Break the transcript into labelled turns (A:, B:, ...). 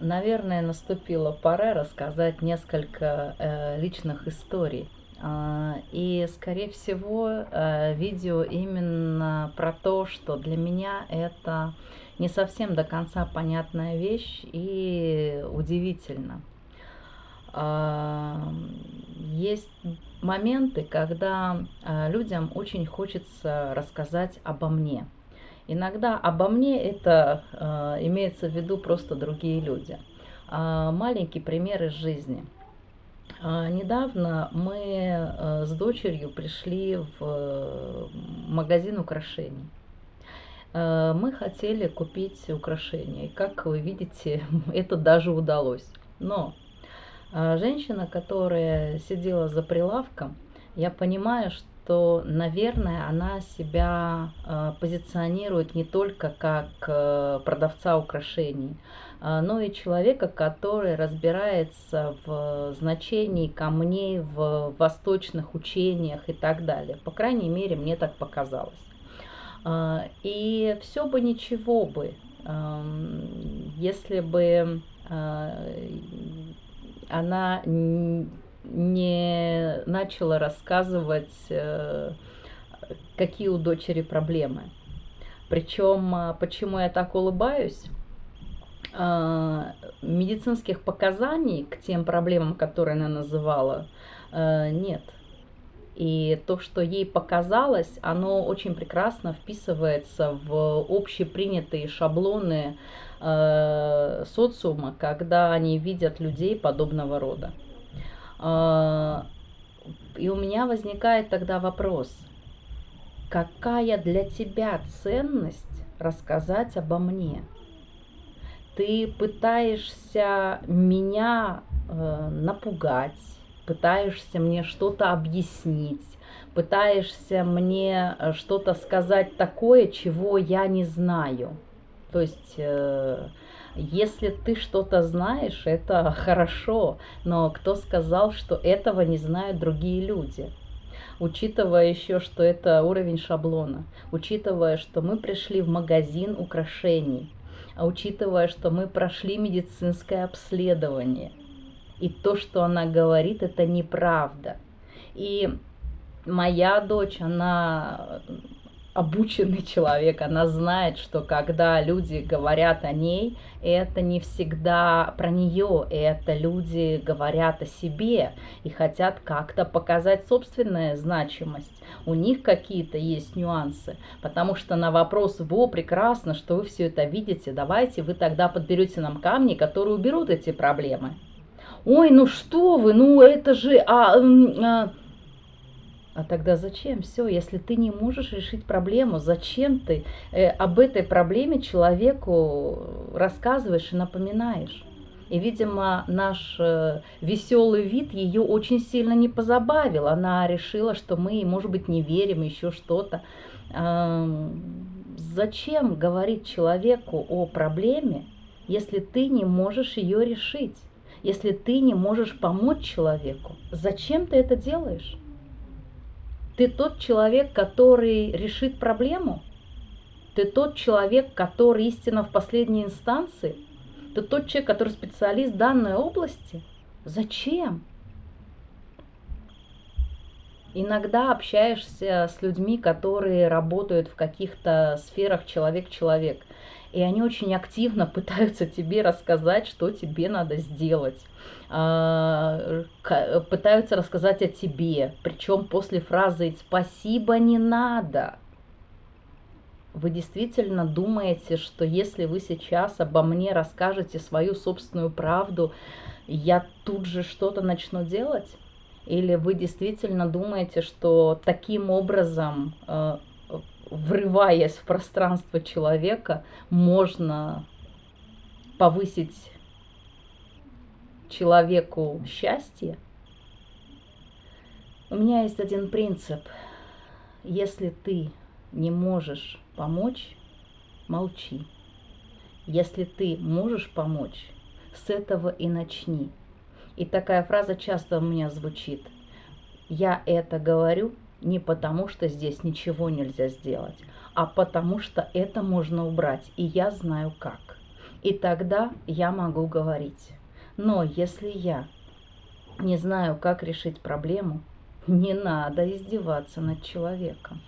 A: наверное, наступила пора рассказать несколько э, личных историй. А, и, скорее всего, э, видео именно про то, что для меня это не совсем до конца понятная вещь и удивительно. А, есть моменты, когда э, людям очень хочется рассказать обо мне. Иногда обо мне это э, имеется в виду просто другие люди. А, маленький пример из жизни – а, недавно мы э, с дочерью пришли в э, магазин украшений. Э, мы хотели купить украшения, и как вы видите, это даже удалось. Но женщина, которая сидела за прилавком, я понимаю, что, наверное, она себя позиционирует не только как продавца украшений, а, но и человека, который разбирается в значении камней в восточных учениях и так далее. По крайней мере, мне так показалось. И все бы ничего бы, если бы она не начала рассказывать, э, какие у дочери проблемы. Причем, почему я так улыбаюсь? А, медицинских показаний к тем проблемам, которые она называла, э, нет. И то, что ей показалось, оно очень прекрасно вписывается в общепринятые шаблоны э, социума, когда они видят людей подобного рода. Э, и у меня возникает тогда вопрос, какая для тебя ценность рассказать обо мне? ты пытаешься меня э, напугать, пытаешься мне что-то объяснить, пытаешься мне э, что-то сказать такое, чего я не знаю. То есть, э, если ты что-то знаешь, это хорошо, но кто сказал, что этого не знают другие люди? Учитывая еще, что это уровень шаблона, учитывая, что мы пришли в магазин украшений, а учитывая, что мы прошли медицинское обследование, и то, что она говорит, это неправда. И моя дочь, она обученный человек, она знает, что когда люди говорят о ней, это не всегда про нее, это люди говорят о себе и хотят как-то показать собственную значимость. У них какие-то есть нюансы, потому что на вопрос «Во, прекрасно, что вы все это видите, давайте вы тогда подберете нам камни, которые уберут эти проблемы». Ой, ну что вы, ну это же... А, а, а тогда зачем все, если ты не можешь решить проблему, зачем ты э, об этой проблеме человеку рассказываешь и напоминаешь? И, видимо, наш э, веселый вид ее очень сильно не позабавил. Она решила, что мы, может быть, не верим, еще что-то. Э, зачем говорить человеку о проблеме, если ты не можешь ее решить? Если ты не можешь помочь человеку? Зачем ты это делаешь? Ты тот человек, который решит проблему? Ты тот человек, который истина в последней инстанции? Ты тот человек, который специалист данной области? Зачем? Иногда общаешься с людьми, которые работают в каких-то сферах человек-человек и они очень активно пытаются тебе рассказать, что тебе надо сделать. А, пытаются рассказать о тебе, причем после фразы «спасибо не надо». Вы действительно думаете, что если вы сейчас обо мне расскажете свою собственную правду, я тут же что-то начну делать? Или вы действительно думаете, что таким образом э, врываясь в пространство человека, можно повысить человеку счастье. У меня есть один принцип. Если ты не можешь помочь, молчи. Если ты можешь помочь, с этого и начни. И такая фраза часто у меня звучит. Я это говорю, не потому, что здесь ничего нельзя сделать, а потому что это можно убрать, и я знаю как. И тогда я могу говорить. Но если я не знаю, как решить проблему, не надо издеваться над человеком.